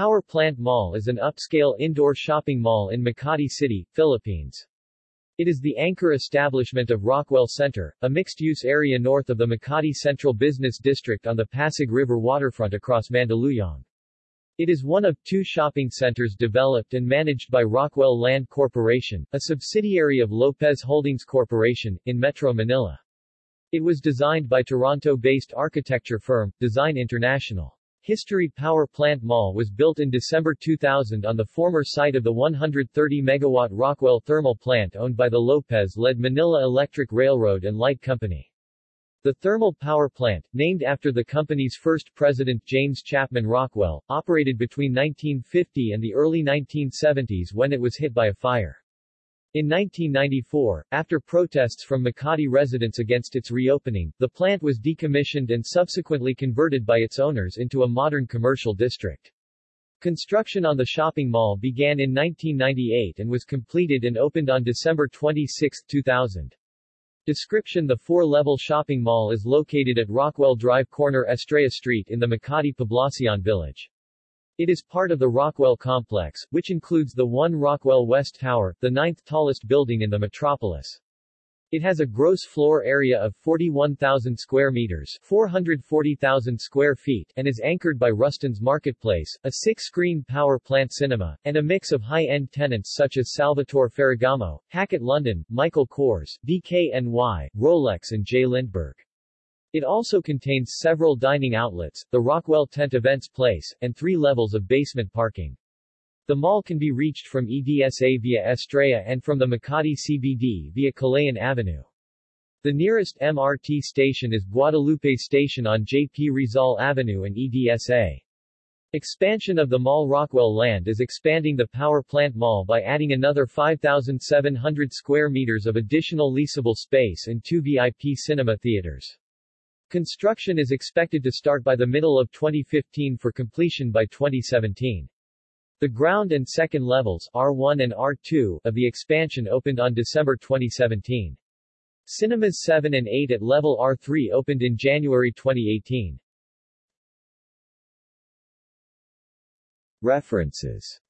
Power Plant Mall is an upscale indoor shopping mall in Makati City, Philippines. It is the anchor establishment of Rockwell Center, a mixed-use area north of the Makati Central Business District on the Pasig River waterfront across Mandaluyong. It is one of two shopping centers developed and managed by Rockwell Land Corporation, a subsidiary of Lopez Holdings Corporation, in Metro Manila. It was designed by Toronto-based architecture firm, Design International. History Power Plant Mall was built in December 2000 on the former site of the 130-megawatt Rockwell thermal plant owned by the Lopez-led Manila Electric Railroad and Light Company. The thermal power plant, named after the company's first president James Chapman Rockwell, operated between 1950 and the early 1970s when it was hit by a fire. In 1994, after protests from Makati residents against its reopening, the plant was decommissioned and subsequently converted by its owners into a modern commercial district. Construction on the shopping mall began in 1998 and was completed and opened on December 26, 2000. Description The four-level shopping mall is located at Rockwell Drive corner Estrella Street in the Makati Poblacion village. It is part of the Rockwell Complex, which includes the One Rockwell West Tower, the ninth tallest building in the metropolis. It has a gross floor area of 41,000 square meters 440,000 square feet and is anchored by Rustan's Marketplace, a six-screen power plant cinema, and a mix of high-end tenants such as Salvatore Ferragamo, Hackett London, Michael Kors, DKNY, Rolex and J. Lindeberg. It also contains several dining outlets, the Rockwell Tent Events Place, and three levels of basement parking. The mall can be reached from EDSA via Estrella and from the Makati CBD via Kalayaan Avenue. The nearest MRT station is Guadalupe Station on J.P. Rizal Avenue and EDSA. Expansion of the mall Rockwell Land is expanding the power plant mall by adding another 5,700 square meters of additional leasable space and two VIP cinema theaters. Construction is expected to start by the middle of 2015 for completion by 2017. The ground and second levels R1 and R2 of the expansion opened on December 2017. Cinemas 7 and 8 at level R3 opened in January 2018. References